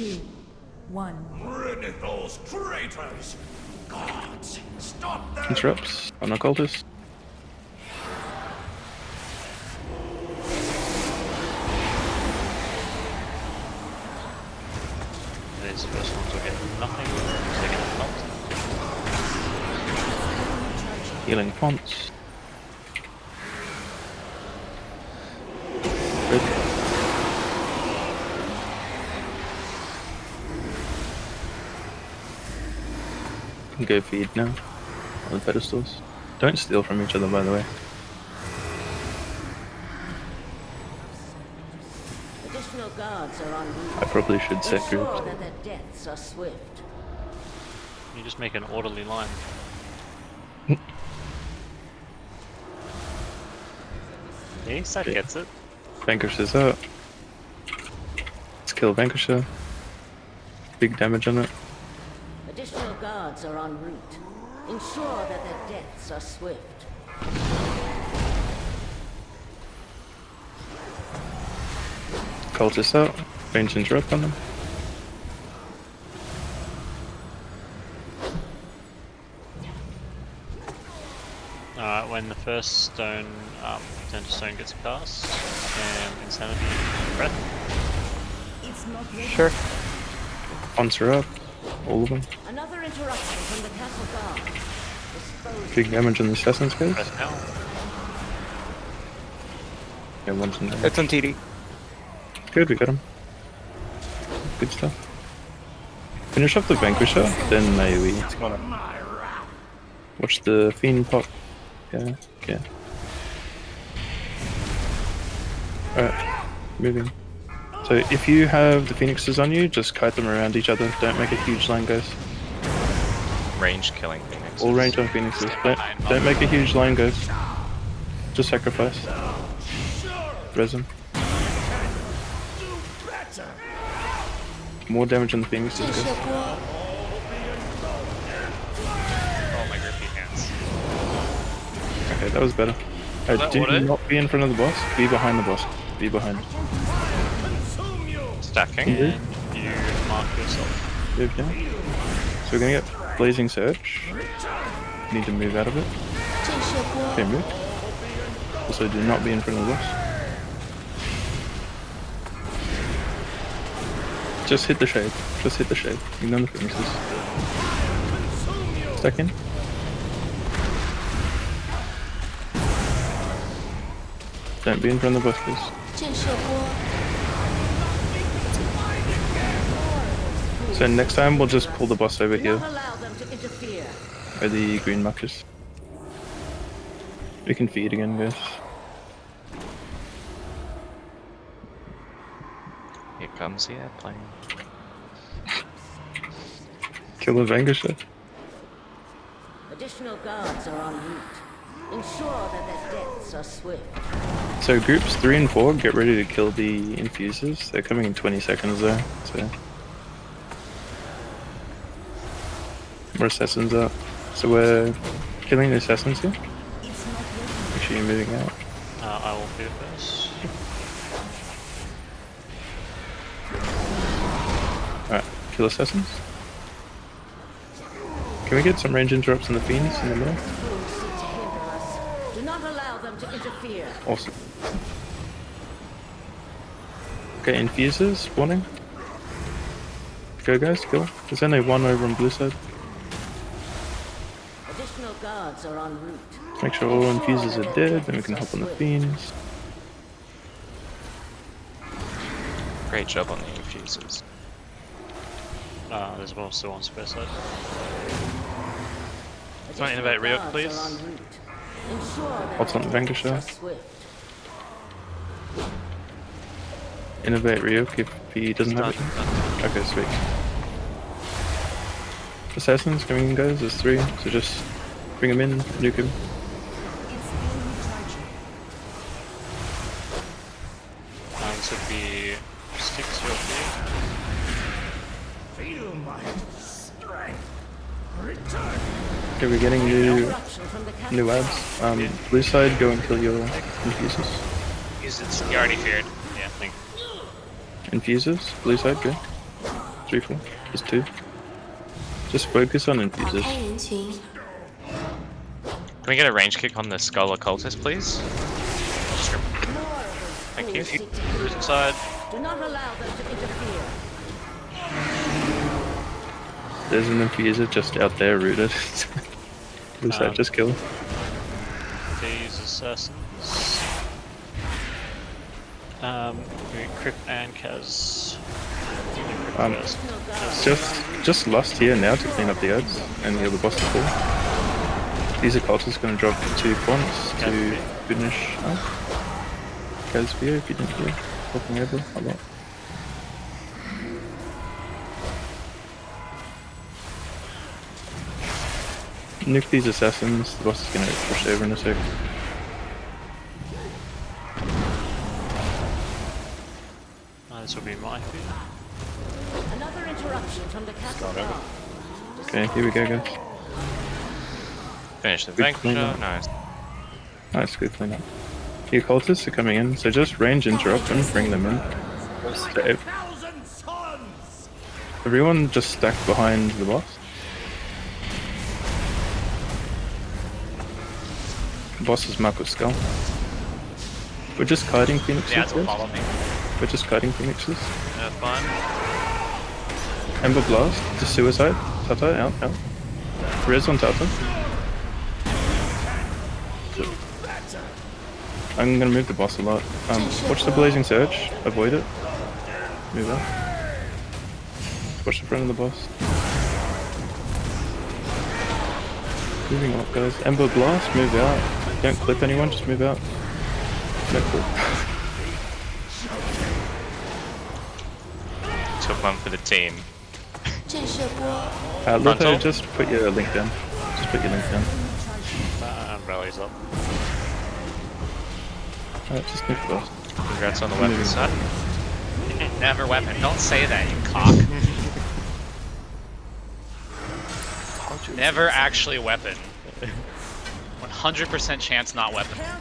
two, one. Rid those traitors! Gods, stop them! Interrupts on occultist. These first ones will get nothing, second not. Healing fonts. Can go feed now on the pedestals. Don't steal from each other, by the way. Additional guards are en. I probably should set Ensure groups. deaths are swift. You just make an orderly line. Yeah, side Okay. gets it. Vanquisher's up. Let's kill Vanquisher. Big damage on it. Additional guards are en route. Ensure that their deaths are swift. Cultist out. Range interrupt on them. Alright, when the first stone, um, turn to stone gets cast, and insanity breath. It's not ready. Sure. Fonts are up. All of them. Big damage on the Assassin's guys. Breath now. Yeah, one's in there. It's on TD. Good, we got him. Good stuff. Finish off the Vanquisher, then AoE. Watch the Fiend pop. Yeah, yeah. Alright, moving. So if you have the Phoenixes on you, just kite them around each other. Don't make a huge line, guys range killing Phoenix. All range on Phoenixes. Don't, don't make a huge line, guys. Just sacrifice. Res. More damage on the Phoenixes, guys. Oh my grippy hands. Okay, that was better. I do not be in front of the boss. Be behind the boss. Be behind. Stacking. You mark yourself. Move. So we're gonna get Blazing Surge. Need to move out of it. Okay, move. Also, do not be in front of the bus. Just hit the shade. Just hit the shade. Ignore the weaknesses. Second. in. Don't be in front of the bus, please. So next time we'll just pull the bus over here. Where the green markers. We can feed again, guys. Here comes the airplane. Kill the Vanquisher. Additional guards are en route. Ensure that their deaths are swift. So groups 3 and 4, get ready to kill the infusers. They're coming in 20 seconds though, so... More assassins up. So we're killing the assassins here. Make sure you're moving out. Uh, I will do this. Alright, kill assassins. Can we get some range interrupts on the fiends in the middle? Fools seek to hinder us. Do not allow them to interfere. Awesome. Okay, infusers, spawning. Go guys, kill. There's only one over on blue side. Additional guards are en route. Make sure all infusers are dead, then we can hop on the fiends. Great job on the infusers. Uh, there's also one spare side. Additional innervate Ryuk, guards please? are en route. Ensure What's on their the deaths Vanquisher? swift. Innervate Ryuk if he doesn't have Done, it. done. Okay, sweet. Assassins coming in, guys. There's three, so just bring him in, nuke him. This would be six your feet. Feel my strength. Return. Okay, we're getting new Interruption from the castle new guard. abs. Um, blue side, go and kill your infusers. Use it. You already feared. Yeah, thank Infusers, blue side, go. Three, four. Just two. Just focus on 打 Can we get a range kick on the skull occultist, please? Just rem- More of those Thank you. fools seek Who's inside? Do not allow them to interfere. There's an infuser just out there rooted. Lose Um, that, just kill. These assassins. Um, we Crypt and Kaz. Crypt Um, first. Just just lust here now to clean up the ads and heal the boss to fall. These occultists gonna drop two points to Caspi. finish up. Casvia if you didn't hear. Helping over a lot. Nuke these assassins, the boss is gonna push over in a sec. Uh, this will be my fear. Another interruption from the castle. Okay, here we go guys. Finish the Good clean Vanquisher, up. nice. Nice, good cleanup. The occultists are coming in, so just range interrupt them, bring them in. So ev- Thousand suns! everyone just stack behind the boss. The boss is with skull. We're just kiting phoenixes. The ads will guys. follow me. We're just kiting phoenixes. Fine. Ember blast to suicide. Tata out out. Res on Tata it. I'm gonna move the boss a lot. Um, watch the Blazing Surge. Avoid it. Move up. Watch the front of the boss. Moving up, guys. Ember Blast, move out. Don't clip anyone, just move out. No clip. Took one for the team. Uh, Lothar, just put your link down. Just put your link down. Rallies up. Uh, just move the boss. Congrats on the weapon Moving. side. Never weapon. Don't say that, you cock. Never actually weapon. 100% chance not weapon. Prepare